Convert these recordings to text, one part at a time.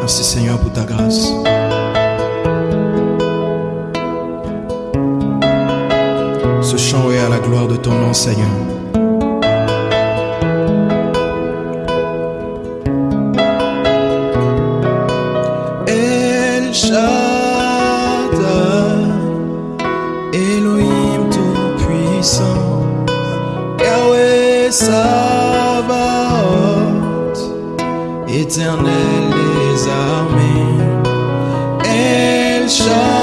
Merci Seigneur pour ta grâce. Ce chant est à la gloire de ton nom Seigneur. El Shaddai, Elohim tout-puissant, Yahweh Sabaoth, éternel des armées, El Shaddai,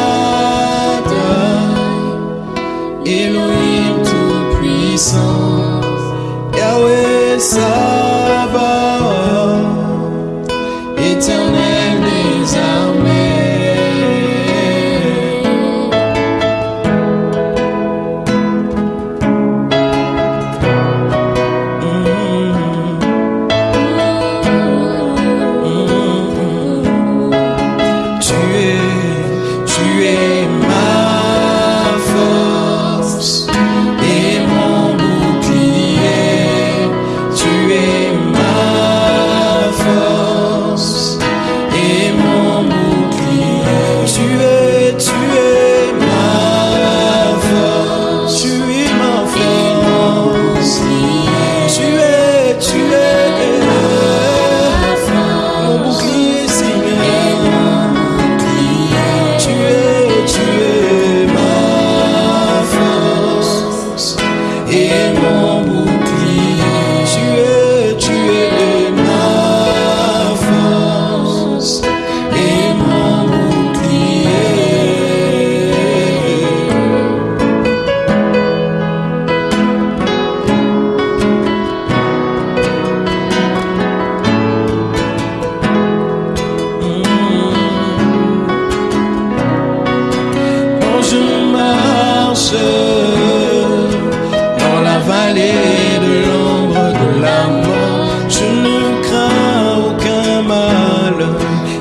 dans la vallée de l'ombre de la mort, je ne crains aucun mal,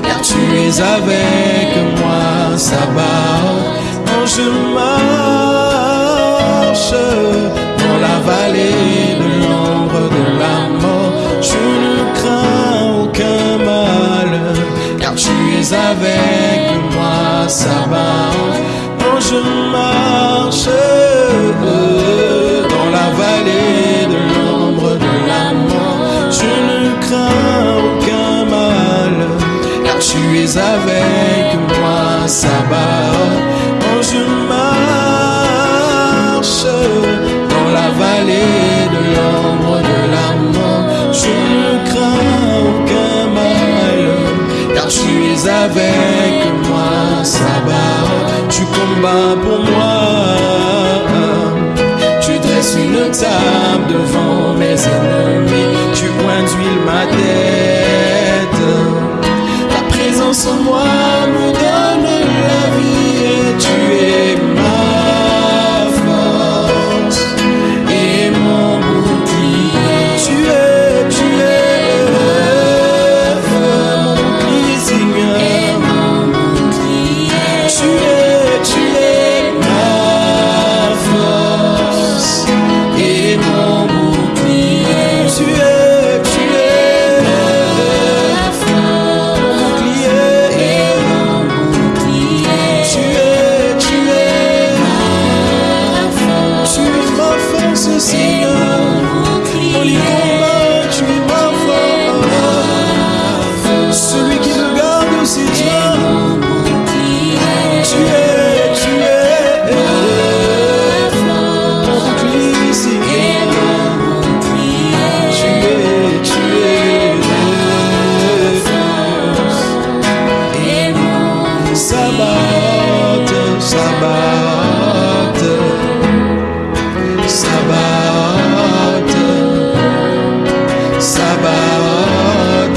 car tu es avec moi, Sabbat. Quand je marche dans la vallée de l'ombre de la mort, je ne crains aucun mal, car tu es avec moi, Sabbat. Quand je marche dans la vallée de l'ombre de la mort, je ne crains aucun mal, car tu es avec moi, Sabbat. Sabbat, Sabbat, Sabbat, Sabbat,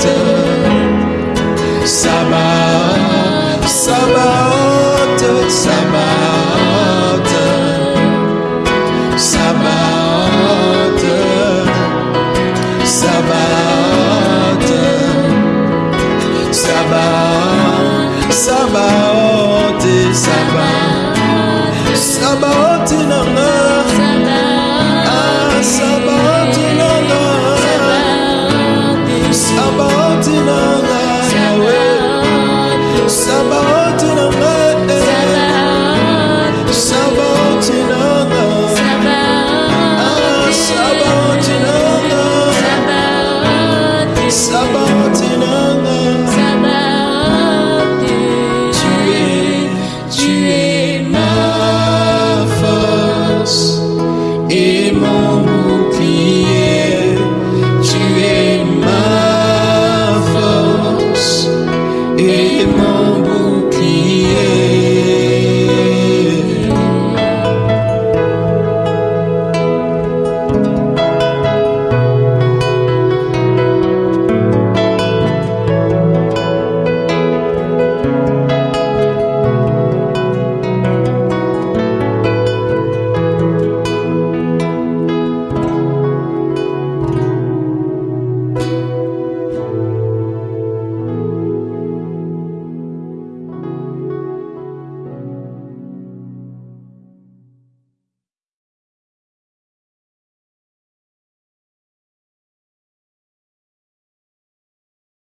Sabbat, Sabbat, Sabbat, Sabbat, Sabbat.